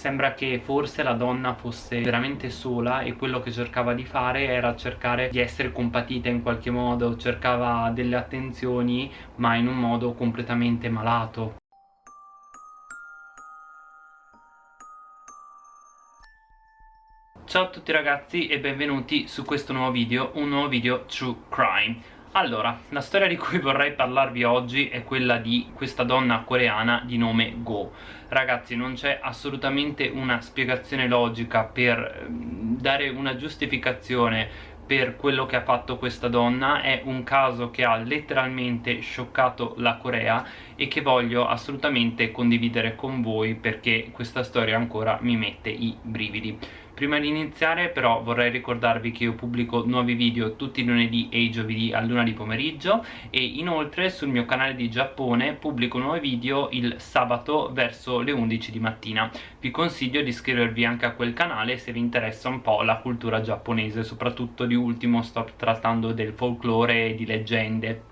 sembra che forse la donna fosse veramente sola e quello che cercava di fare era cercare di essere compatita in qualche modo cercava delle attenzioni ma in un modo completamente malato. Ciao a tutti ragazzi e benvenuti su questo nuovo video, un nuovo video True Crime allora, la storia di cui vorrei parlarvi oggi è quella di questa donna coreana di nome Go. Ragazzi, non c'è assolutamente una spiegazione logica per ehm, dare una giustificazione per quello che ha fatto questa donna. È un caso che ha letteralmente scioccato la Corea e che voglio assolutamente condividere con voi perché questa storia ancora mi mette i brividi Prima di iniziare però vorrei ricordarvi che io pubblico nuovi video tutti i lunedì e i giovedì a luna di pomeriggio e inoltre sul mio canale di Giappone pubblico nuovi video il sabato verso le 11 di mattina. Vi consiglio di iscrivervi anche a quel canale se vi interessa un po' la cultura giapponese soprattutto di ultimo sto trattando del folklore e di leggende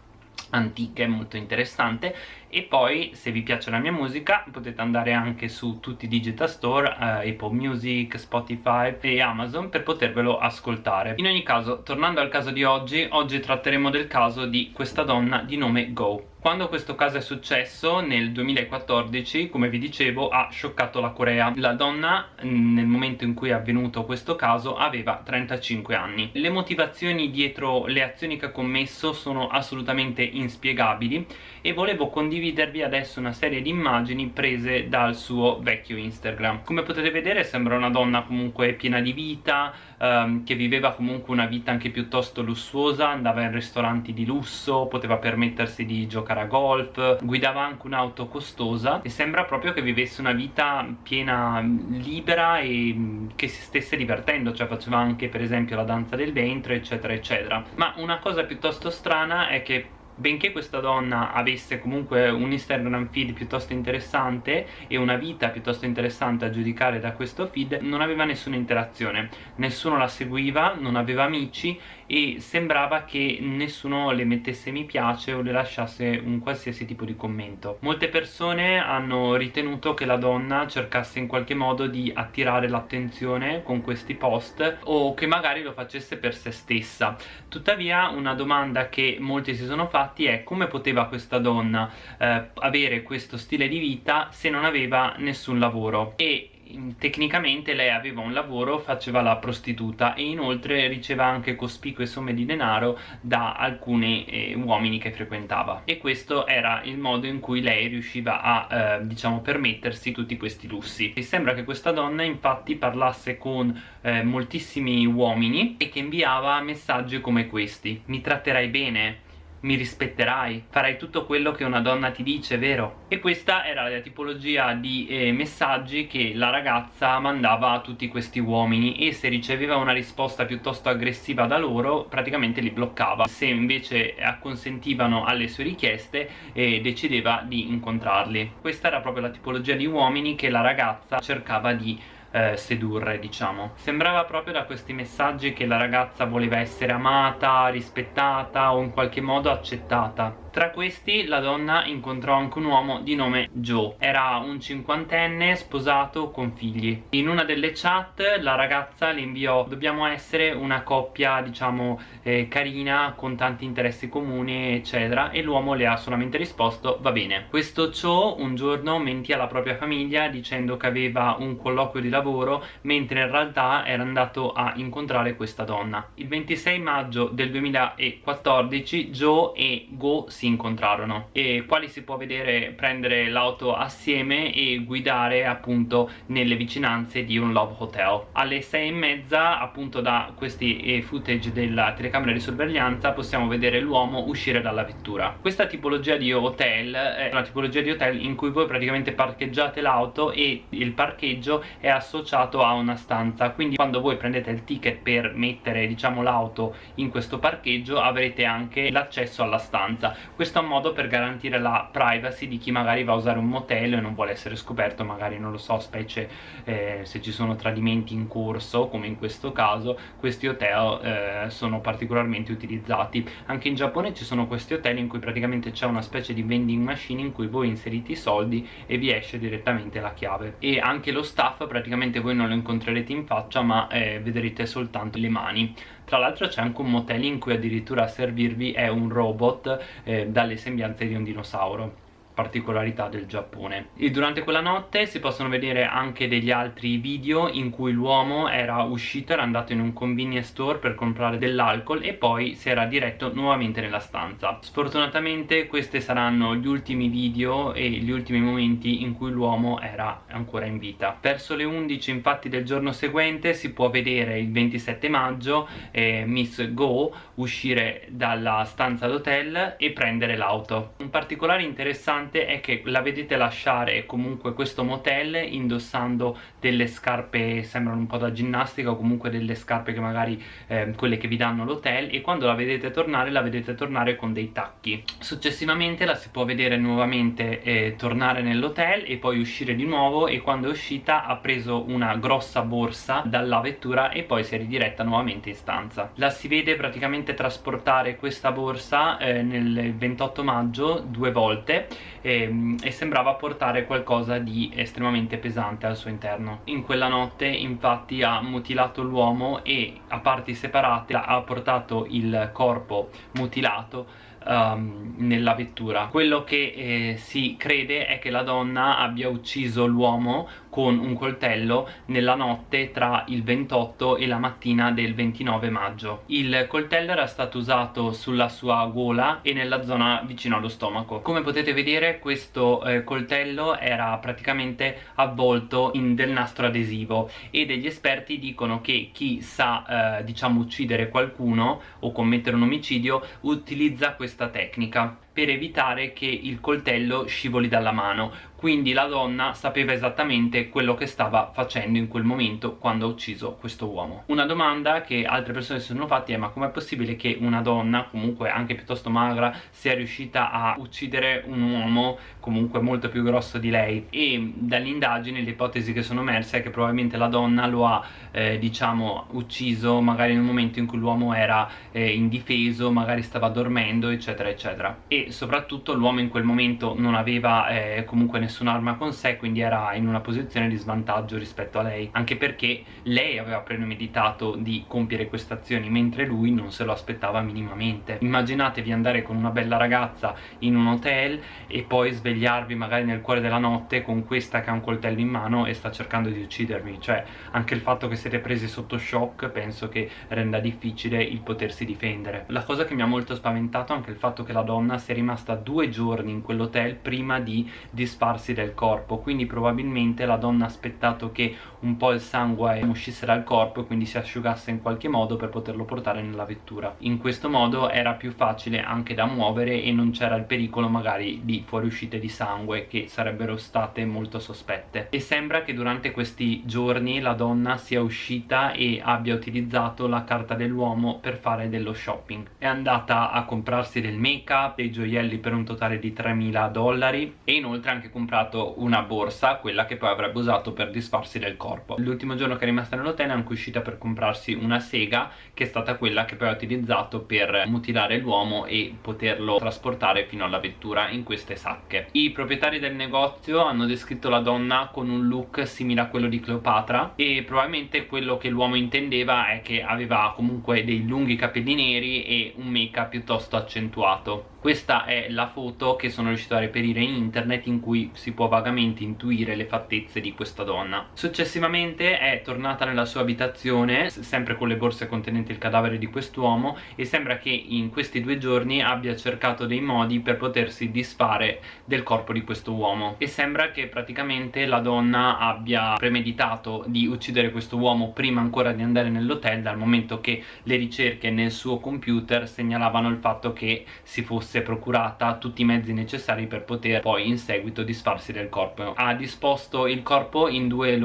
antiche molto interessante. E poi se vi piace la mia musica potete andare anche su tutti i digital store eh, Apple Music, Spotify e Amazon per potervelo ascoltare. In ogni caso tornando al caso di oggi oggi tratteremo del caso di questa donna di nome Go quando questo caso è successo nel 2014 come vi dicevo ha scioccato la Corea. La donna nel momento in cui è avvenuto questo caso aveva 35 anni. Le motivazioni dietro le azioni che ha commesso sono assolutamente inspiegabili e volevo condividervi adesso una serie di immagini prese dal suo vecchio Instagram. Come potete vedere sembra una donna comunque piena di vita ehm, che viveva comunque una vita anche piuttosto lussuosa andava in ristoranti di lusso poteva permettersi di giocare a golf guidava anche un'auto costosa e sembra proprio che vivesse una vita piena libera e mm, che si stesse divertendo cioè faceva anche per esempio la danza del ventre eccetera eccetera. Ma una cosa piuttosto strana è che benché questa donna avesse comunque un Instagram feed piuttosto interessante e una vita piuttosto interessante a giudicare da questo feed non aveva nessuna interazione. Nessuno la seguiva, non aveva amici e sembrava che nessuno le mettesse mi piace o le lasciasse un qualsiasi tipo di commento. Molte persone hanno ritenuto che la donna cercasse in qualche modo di attirare l'attenzione con questi post o che magari lo facesse per se stessa. Tuttavia una domanda che molti si sono fatti è come poteva questa donna eh, avere questo stile di vita se non aveva nessun lavoro? E tecnicamente lei aveva un lavoro, faceva la prostituta e inoltre riceveva anche cospicue somme di denaro da alcuni eh, uomini che frequentava. E questo era il modo in cui lei riusciva a eh, diciamo permettersi tutti questi lussi. E sembra che questa donna infatti parlasse con eh, moltissimi uomini e che inviava messaggi come questi. Mi tratterai bene mi rispetterai, farai tutto quello che una donna ti dice, vero? E questa era la tipologia di eh, messaggi che la ragazza mandava a tutti questi uomini e se riceveva una risposta piuttosto aggressiva da loro praticamente li bloccava se invece acconsentivano alle sue richieste eh, decideva di incontrarli questa era proprio la tipologia di uomini che la ragazza cercava di eh, sedurre diciamo. Sembrava proprio da questi messaggi che la ragazza voleva essere amata, rispettata o in qualche modo accettata tra questi la donna incontrò anche un uomo di nome Joe. Era un cinquantenne sposato con figli. In una delle chat la ragazza le inviò dobbiamo essere una coppia diciamo eh, carina con tanti interessi comuni eccetera e l'uomo le ha solamente risposto va bene questo Joe un giorno mentì alla propria famiglia dicendo che aveva un colloquio di lavoro mentre in realtà era andato a incontrare questa donna. Il 26 maggio del 2014 Joe e Go si incontrarono. E quali si può vedere prendere l'auto assieme e guidare appunto nelle vicinanze di un Love Hotel. Alle sei e mezza appunto da questi eh, footage della telecamera di sorveglianza possiamo vedere l'uomo uscire dalla vettura. Questa tipologia di hotel è una tipologia di hotel in cui voi praticamente parcheggiate l'auto e il parcheggio è associato a una stanza. Quindi quando voi prendete il ticket per mettere diciamo l'auto in questo parcheggio avrete anche l'accesso alla stanza questo è un modo per garantire la privacy di chi magari va a usare un motel e non vuole essere scoperto magari non lo so specie eh, se ci sono tradimenti in corso come in questo caso questi hotel eh, sono particolarmente utilizzati. Anche in Giappone ci sono questi hotel in cui praticamente c'è una specie di vending machine in cui voi inserite i soldi e vi esce direttamente la chiave. E anche lo staff praticamente voi non lo incontrerete in faccia ma eh, vedrete soltanto le mani tra l'altro c'è anche un motel in cui addirittura a servirvi è un robot eh, dalle sembianze di un dinosauro particolarità del Giappone. E durante quella notte si possono vedere anche degli altri video in cui l'uomo era uscito, era andato in un convenience store per comprare dell'alcol e poi si era diretto nuovamente nella stanza. Sfortunatamente questi saranno gli ultimi video e gli ultimi momenti in cui l'uomo era ancora in vita. Verso le 11 infatti del giorno seguente si può vedere il 27 maggio eh, Miss Go uscire dalla stanza d'hotel e prendere l'auto. Un particolare interessante importante è che la vedete lasciare comunque questo motel indossando delle scarpe sembrano un po' da ginnastica o comunque delle scarpe che magari eh, quelle che vi danno l'hotel e quando la vedete tornare la vedete tornare con dei tacchi. Successivamente la si può vedere nuovamente eh, tornare nell'hotel e poi uscire di nuovo e quando è uscita ha preso una grossa borsa dalla vettura e poi si è ridiretta nuovamente in stanza. La si vede praticamente trasportare questa borsa eh, nel 28 maggio due volte e, ehm, e sembrava portare qualcosa di estremamente pesante al suo interno. In quella notte infatti ha mutilato l'uomo e a parti separate ha portato il corpo mutilato um, nella vettura. Quello che eh, si crede è che la donna abbia ucciso l'uomo con un coltello nella notte tra il 28 e la mattina del 29 maggio. Il coltello era stato usato sulla sua gola e nella zona vicino allo stomaco. Come potete vedere questo eh, coltello era praticamente avvolto in del nastro adesivo e degli esperti dicono che chi sa eh, diciamo uccidere qualcuno o commettere un omicidio utilizza questa tecnica per evitare che il coltello scivoli dalla mano quindi la donna sapeva esattamente quello che stava facendo in quel momento quando ha ucciso questo uomo. Una domanda che altre persone si sono fatte è ma com'è possibile che una donna comunque anche piuttosto magra sia riuscita a uccidere un uomo comunque molto più grosso di lei? E dalle indagini le ipotesi che sono emerse è che probabilmente la donna lo ha eh, diciamo ucciso magari un momento in cui l'uomo era eh, indifeso magari stava dormendo eccetera eccetera. E soprattutto l'uomo in quel momento non aveva eh, comunque nessun'arma con sé quindi era in una posizione di svantaggio rispetto a lei anche perché lei aveva premeditato di compiere queste azioni mentre lui non se lo aspettava minimamente. Immaginatevi andare con una bella ragazza in un hotel e poi svegliarvi magari nel cuore della notte con questa che ha un coltello in mano e sta cercando di uccidervi. Cioè anche il fatto che siete presi sotto shock penso che renda difficile il potersi difendere. La cosa che mi ha molto spaventato è anche il fatto che la donna si è rimasta due giorni in quell'hotel prima di disfarsi del corpo quindi probabilmente la donna ha aspettato che un po' il sangue uscisse dal corpo e quindi si asciugasse in qualche modo per poterlo portare nella vettura in questo modo era più facile anche da muovere e non c'era il pericolo magari di fuoriuscite di sangue che sarebbero state molto sospette e sembra che durante questi giorni la donna sia uscita e abbia utilizzato la carta dell'uomo per fare dello shopping è andata a comprarsi del make up, dei gioielli per un totale di 3.000 dollari e inoltre ha anche comprato una borsa, quella che poi avrebbe usato per disfarsi del corpo. L'ultimo giorno che è rimasta nell'hotel è anche uscita per comprarsi una sega che è stata quella che poi ha utilizzato per mutilare l'uomo e poterlo trasportare fino alla vettura in queste sacche. I proprietari del negozio hanno descritto la donna con un look simile a quello di Cleopatra e probabilmente quello che l'uomo intendeva è che aveva comunque dei lunghi capelli neri e un make up piuttosto accentuato. Questa è la foto che sono riuscito a reperire in internet in cui si può vagamente intuire le fattezze di questa donna. Successivamente è tornata nella sua abitazione sempre con le borse contenenti il cadavere di quest'uomo e sembra che in questi due giorni abbia cercato dei modi per potersi disfare del corpo di questo uomo e sembra che praticamente la donna abbia premeditato di uccidere questo uomo prima ancora di andare nell'hotel dal momento che le ricerche nel suo computer segnalavano il fatto che si fosse procurata tutti i mezzi necessari per poter poi in seguito disfarsi del corpo. Ha disposto il corpo in due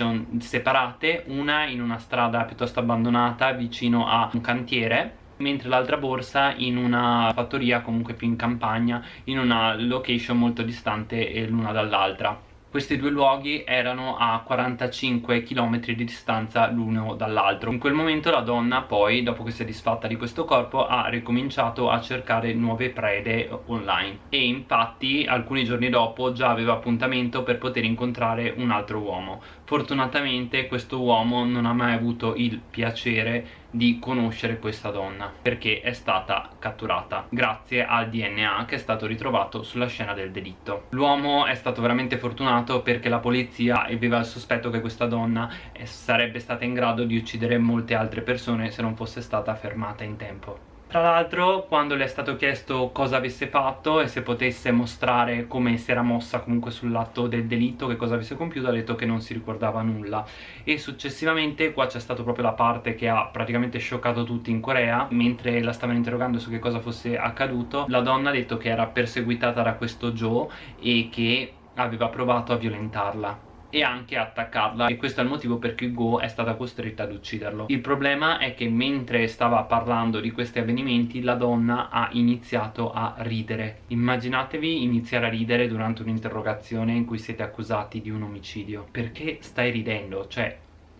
location separate una in una strada piuttosto abbandonata vicino a un cantiere mentre l'altra borsa in una fattoria comunque più in campagna in una location molto distante l'una dall'altra questi due luoghi erano a 45 km di distanza l'uno dall'altro. In quel momento la donna poi dopo che si è disfatta di questo corpo ha ricominciato a cercare nuove prede online. E infatti alcuni giorni dopo già aveva appuntamento per poter incontrare un altro uomo. Fortunatamente questo uomo non ha mai avuto il piacere di conoscere questa donna perché è stata catturata grazie al DNA che è stato ritrovato sulla scena del delitto. L'uomo è stato veramente fortunato perché la polizia aveva il sospetto che questa donna sarebbe stata in grado di uccidere molte altre persone se non fosse stata fermata in tempo tra l'altro quando le è stato chiesto cosa avesse fatto e se potesse mostrare come si era mossa comunque sull'atto del delitto, che cosa avesse compiuto, ha detto che non si ricordava nulla. E successivamente qua c'è stata proprio la parte che ha praticamente scioccato tutti in Corea. Mentre la stavano interrogando su che cosa fosse accaduto la donna ha detto che era perseguitata da questo Joe e che aveva provato a violentarla e anche attaccarla. E questo è il motivo per cui Go è stata costretta ad ucciderlo. Il problema è che mentre stava parlando di questi avvenimenti la donna ha iniziato a ridere. Immaginatevi iniziare a ridere durante un'interrogazione in cui siete accusati di un omicidio. Perché stai ridendo? cioè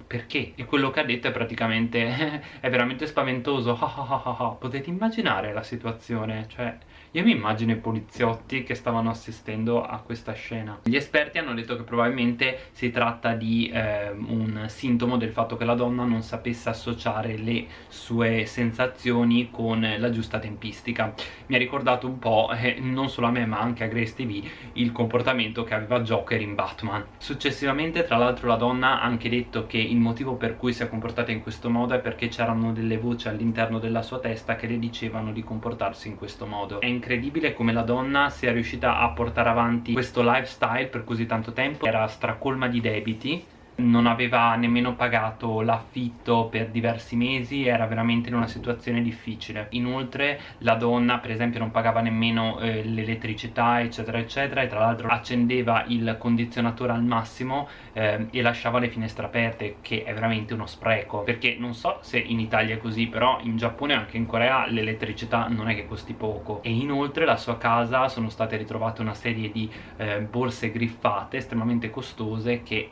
perché? E quello che ha detto è praticamente è veramente spaventoso. Potete immaginare la situazione. Cioè io mi immagino i poliziotti che stavano assistendo a questa scena. Gli esperti hanno detto che probabilmente si tratta di eh, un sintomo del fatto che la donna non sapesse associare le sue sensazioni con la giusta tempistica. Mi ha ricordato un po', eh, non solo a me ma anche a Grace TV il comportamento che aveva Joker in Batman. Successivamente tra l'altro la donna ha anche detto che il motivo per cui si è comportata in questo modo è perché c'erano delle voci all'interno della sua testa che le dicevano di comportarsi in questo modo. È incredibile come la donna sia riuscita a portare avanti questo lifestyle per così tanto tempo. Era stracolma di debiti non aveva nemmeno pagato l'affitto per diversi mesi era veramente in una situazione difficile. Inoltre la donna per esempio non pagava nemmeno eh, l'elettricità eccetera eccetera e tra l'altro accendeva il condizionatore al massimo eh, e lasciava le finestre aperte che è veramente uno spreco. Perché non so se in Italia è così però in Giappone e anche in Corea l'elettricità non è che costi poco. E inoltre la sua casa sono state ritrovate una serie di eh, borse griffate estremamente costose che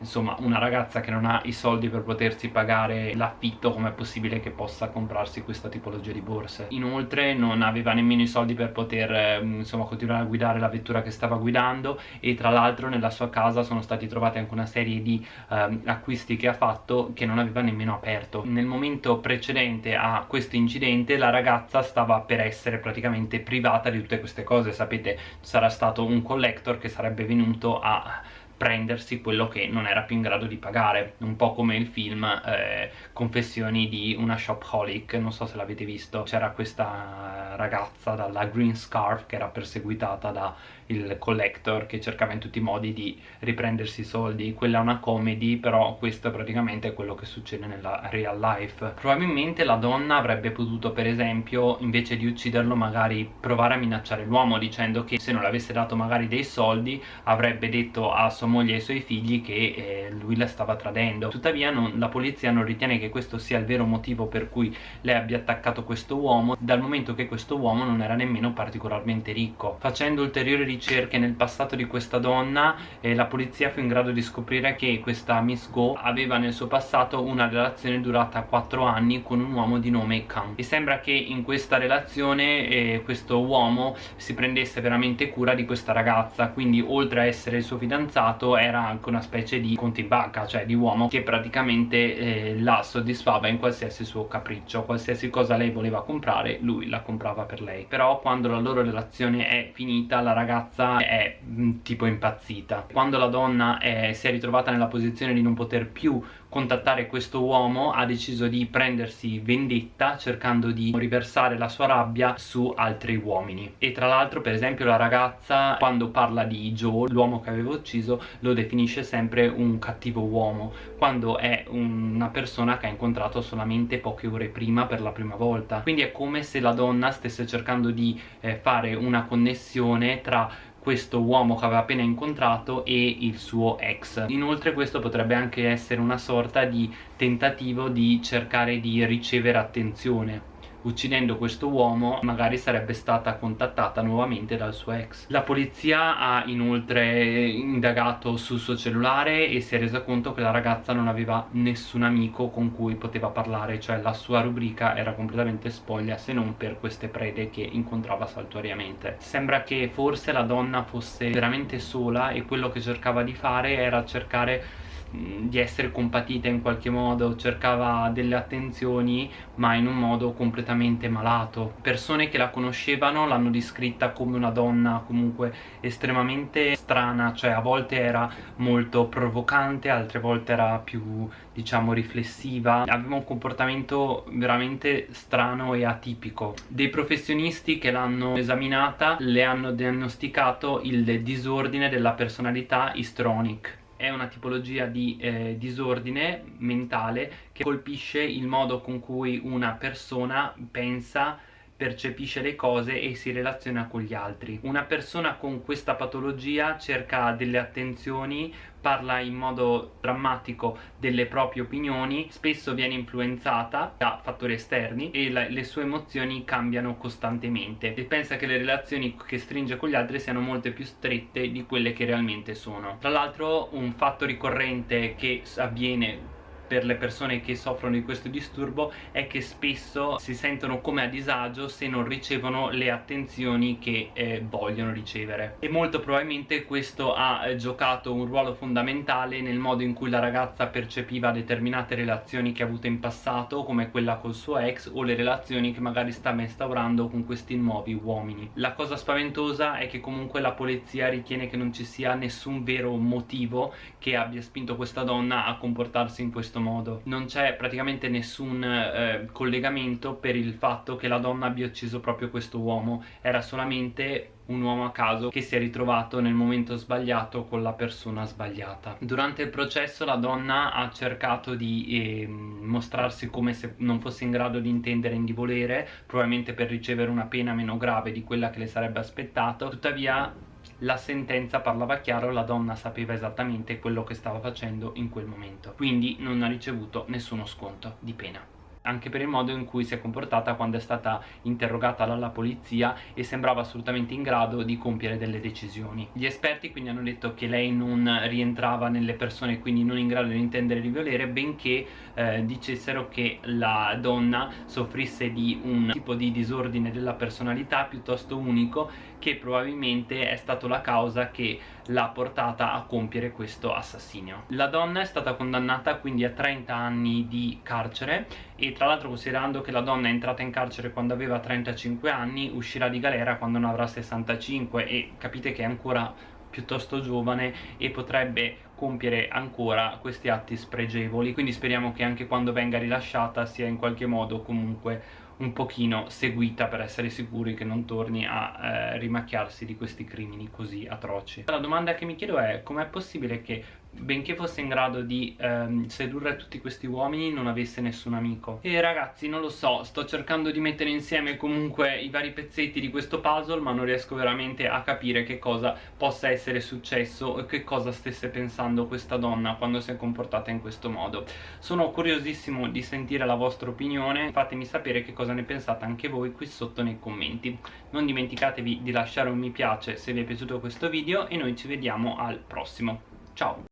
insomma una ragazza che non ha i soldi per potersi pagare l'affitto com'è possibile che possa comprarsi questa tipologia di borse? Inoltre non aveva nemmeno i soldi per poter ehm, insomma continuare a guidare la vettura che stava guidando e tra l'altro nella sua casa sono stati trovati anche una serie di eh, acquisti che ha fatto che non aveva nemmeno aperto. Nel momento precedente a questo incidente la ragazza stava per essere praticamente privata di tutte queste cose sapete? Sarà stato un collector che sarebbe venuto a prendersi quello che non era più in grado di pagare. Un po' come il film eh, Confessioni di una shopholic non so se l'avete visto. C'era questa ragazza dalla green scarf che era perseguitata da il collector che cercava in tutti i modi di riprendersi i soldi. Quella è una comedy però questo praticamente è quello che succede nella real life. Probabilmente la donna avrebbe potuto per esempio invece di ucciderlo magari provare a minacciare l'uomo dicendo che se non le avesse dato magari dei soldi avrebbe detto a sua moglie e ai suoi figli che eh, lui la stava tradendo. Tuttavia non, la polizia non ritiene che questo sia il vero motivo per cui lei abbia attaccato questo uomo dal momento che questo uomo non era nemmeno particolarmente ricco. Facendo ulteriori ricerche nel passato di questa donna e la polizia fu in grado di scoprire che questa Miss Go aveva nel suo passato una relazione durata 4 anni con un uomo di nome Kang. E sembra che in questa relazione eh, questo uomo si prendesse veramente cura di questa ragazza quindi oltre a essere il suo fidanzato era anche una specie di contibacca cioè di uomo che praticamente eh, la soddisfava in qualsiasi suo capriccio. Qualsiasi cosa lei voleva comprare lui la comprava per lei. Però quando la loro relazione è finita la ragazza è mm, tipo impazzita. Quando la donna è, si è ritrovata nella posizione di non poter più contattare questo uomo ha deciso di prendersi vendetta cercando di riversare la sua rabbia su altri uomini. E tra l'altro per esempio la ragazza quando parla di Joe l'uomo che aveva ucciso lo definisce sempre un cattivo uomo quando è una persona che ha incontrato solamente poche ore prima per la prima volta. Quindi è come se la donna stesse cercando di eh, fare una connessione tra questo uomo che aveva appena incontrato e il suo ex. Inoltre questo potrebbe anche essere una sorta di tentativo di cercare di ricevere attenzione uccidendo questo uomo magari sarebbe stata contattata nuovamente dal suo ex. La polizia ha inoltre indagato sul suo cellulare e si è resa conto che la ragazza non aveva nessun amico con cui poteva parlare cioè la sua rubrica era completamente spoglia se non per queste prede che incontrava saltuariamente. Sembra che forse la donna fosse veramente sola e quello che cercava di fare era cercare di essere compatita in qualche modo, cercava delle attenzioni ma in un modo completamente malato. Persone che la conoscevano l'hanno descritta come una donna comunque estremamente strana, cioè a volte era molto provocante, altre volte era più diciamo riflessiva, aveva un comportamento veramente strano e atipico. Dei professionisti che l'hanno esaminata le hanno diagnosticato il disordine della personalità histrionic è una tipologia di eh, disordine mentale che colpisce il modo con cui una persona pensa percepisce le cose e si relaziona con gli altri. Una persona con questa patologia cerca delle attenzioni, parla in modo drammatico delle proprie opinioni, spesso viene influenzata da fattori esterni e la, le sue emozioni cambiano costantemente e pensa che le relazioni che stringe con gli altri siano molte più strette di quelle che realmente sono. Tra l'altro un fatto ricorrente che avviene per le persone che soffrono di questo disturbo è che spesso si sentono come a disagio se non ricevono le attenzioni che eh, vogliono ricevere. E molto probabilmente questo ha eh, giocato un ruolo fondamentale nel modo in cui la ragazza percepiva determinate relazioni che ha avuto in passato come quella col suo ex o le relazioni che magari sta instaurando con questi nuovi uomini. La cosa spaventosa è che comunque la polizia ritiene che non ci sia nessun vero motivo che abbia spinto questa donna a comportarsi in questo modo. Non c'è praticamente nessun eh, collegamento per il fatto che la donna abbia ucciso proprio questo uomo. Era solamente un uomo a caso che si è ritrovato nel momento sbagliato con la persona sbagliata. Durante il processo la donna ha cercato di eh, mostrarsi come se non fosse in grado di intendere e di volere probabilmente per ricevere una pena meno grave di quella che le sarebbe aspettato tuttavia la sentenza parlava chiaro, la donna sapeva esattamente quello che stava facendo in quel momento quindi non ha ricevuto nessuno sconto di pena anche per il modo in cui si è comportata quando è stata interrogata dalla polizia e sembrava assolutamente in grado di compiere delle decisioni. Gli esperti quindi hanno detto che lei non rientrava nelle persone quindi non in grado di intendere di volere benché eh, dicessero che la donna soffrisse di un tipo di disordine della personalità piuttosto unico che probabilmente è stato la causa che l'ha portata a compiere questo assassinio. La donna è stata condannata quindi a 30 anni di carcere e tra l'altro considerando che la donna è entrata in carcere quando aveva 35 anni uscirà di galera quando ne avrà 65 e capite che è ancora piuttosto giovane e potrebbe compiere ancora questi atti spregevoli quindi speriamo che anche quando venga rilasciata sia in qualche modo comunque un pochino seguita per essere sicuri che non torni a eh, rimacchiarsi di questi crimini così atroci. La domanda che mi chiedo è com'è possibile che benché fosse in grado di ehm, sedurre tutti questi uomini non avesse nessun amico. E ragazzi non lo so sto cercando di mettere insieme comunque i vari pezzetti di questo puzzle ma non riesco veramente a capire che cosa possa essere successo e che cosa stesse pensando questa donna quando si è comportata in questo modo. Sono curiosissimo di sentire la vostra opinione fatemi sapere che cosa ne pensate anche voi qui sotto nei commenti. Non dimenticatevi di lasciare un mi piace se vi è piaciuto questo video e noi ci vediamo al prossimo. Ciao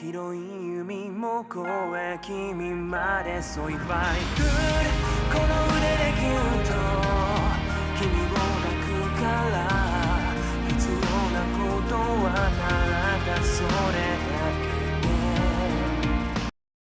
広い海も越え君まで So if I could この腕でギュッと君を抱くから必要なことはならだそれ